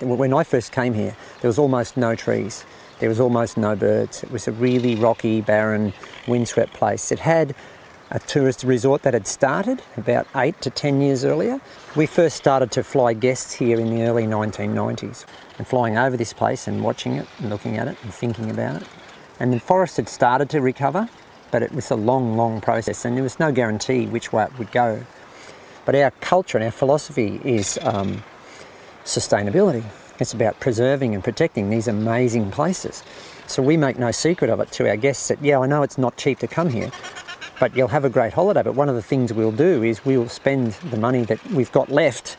When I first came here, there was almost no trees. There was almost no birds. It was a really rocky, barren, windswept place. It had a tourist resort that had started about eight to 10 years earlier. We first started to fly guests here in the early 1990s and flying over this place and watching it and looking at it and thinking about it. And the forest had started to recover, but it was a long, long process and there was no guarantee which way it would go. But our culture and our philosophy is um, sustainability. It's about preserving and protecting these amazing places. So we make no secret of it to our guests that, yeah, I know it's not cheap to come here, but you'll have a great holiday. But one of the things we'll do is we'll spend the money that we've got left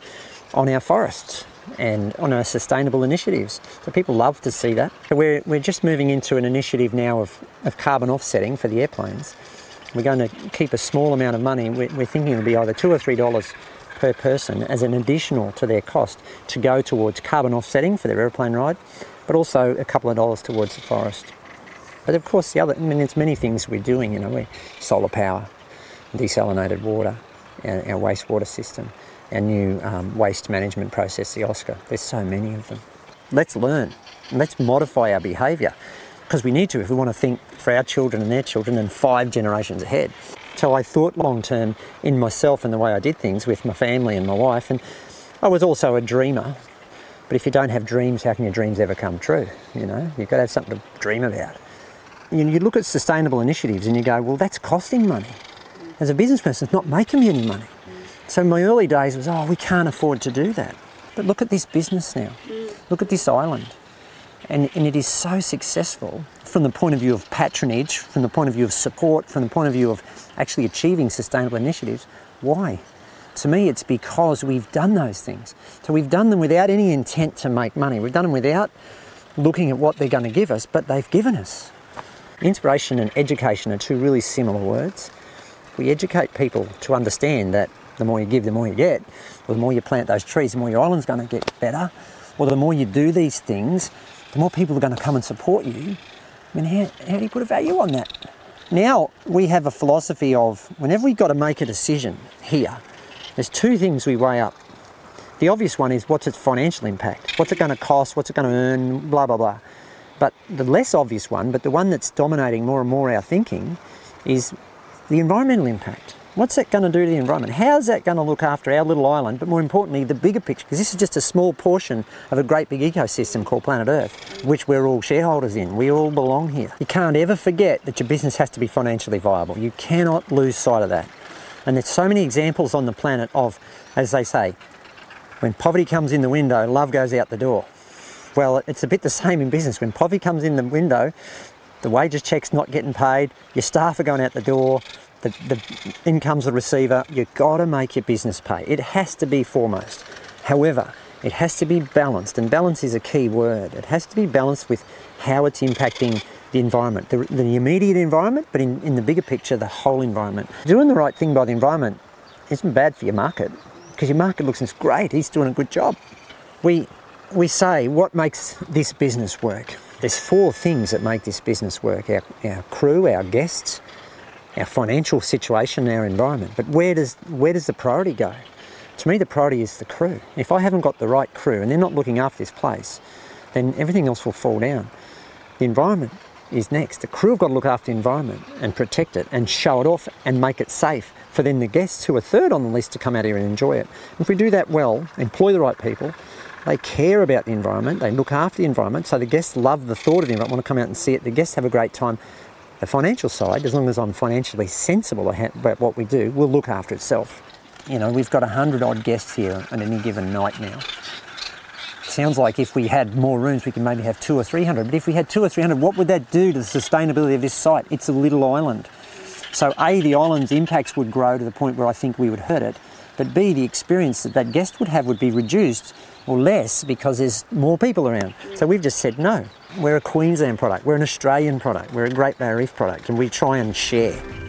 on our forests and on our sustainable initiatives. So people love to see that. We're, we're just moving into an initiative now of, of carbon offsetting for the airplanes. We're going to keep a small amount of money. We're, we're thinking it'll be either two or three dollars per person as an additional to their cost to go towards carbon offsetting for their airplane ride, but also a couple of dollars towards the forest. But of course, the other, I mean, there's many things we're doing, you know, we solar power, desalinated water, our, our wastewater system, our new um, waste management process, the OSCA. There's so many of them. Let's learn. Let's modify our behaviour because we need to if we want to think for our children and their children and five generations ahead. So I thought long term in myself and the way I did things with my family and my wife. And I was also a dreamer. But if you don't have dreams, how can your dreams ever come true? You know, you've got to have something to dream about you, you look at sustainable initiatives and you go, well, that's costing money. As a business person, it's not making me any money. So my early days was, oh, we can't afford to do that. But look at this business now. Look at this island. And, and it is so successful from the point of view of patronage, from the point of view of support, from the point of view of actually achieving sustainable initiatives. Why? To me, it's because we've done those things. So we've done them without any intent to make money. We've done them without looking at what they're going to give us, but they've given us. Inspiration and education are two really similar words. We educate people to understand that the more you give, the more you get, or the more you plant those trees, the more your island's going to get better, or the more you do these things, the more people are going to come and support you. I mean, how, how do you put a value on that? Now we have a philosophy of whenever we've got to make a decision here, there's two things we weigh up. The obvious one is what's its financial impact? What's it going to cost? What's it going to earn? Blah, blah, blah. But the less obvious one, but the one that's dominating more and more our thinking, is the environmental impact. What's that going to do to the environment? How's that going to look after our little island, but more importantly, the bigger picture? Because this is just a small portion of a great big ecosystem called planet Earth, which we're all shareholders in. We all belong here. You can't ever forget that your business has to be financially viable. You cannot lose sight of that. And there's so many examples on the planet of, as they say, when poverty comes in the window, love goes out the door. Well, it's a bit the same in business. When poverty comes in the window, the wages check's not getting paid, your staff are going out the door, the, the income's the receiver, you've got to make your business pay. It has to be foremost. However, it has to be balanced, and balance is a key word. It has to be balanced with how it's impacting the environment, the, the immediate environment, but in, in the bigger picture, the whole environment. Doing the right thing by the environment isn't bad for your market, because your market looks great, he's doing a good job. We we say what makes this business work. There's four things that make this business work. Our, our crew, our guests, our financial situation, our environment. But where does, where does the priority go? To me, the priority is the crew. If I haven't got the right crew and they're not looking after this place, then everything else will fall down. The environment is next. The crew have got to look after the environment and protect it and show it off and make it safe for then the guests who are third on the list to come out here and enjoy it. If we do that well, employ the right people, they care about the environment, they look after the environment, so the guests love the thought of the environment, want to come out and see it, the guests have a great time. The financial side, as long as I'm financially sensible about what we do, will look after itself. You know, we've got 100 odd guests here on any given night now. Sounds like if we had more rooms, we could maybe have two or 300. But if we had two or 300, what would that do to the sustainability of this site? It's a little island. So A, the island's impacts would grow to the point where I think we would hurt it. But B, the experience that that guest would have would be reduced or less because there's more people around. So we've just said no. We're a Queensland product, we're an Australian product, we're a Great Barrier Reef product, and we try and share.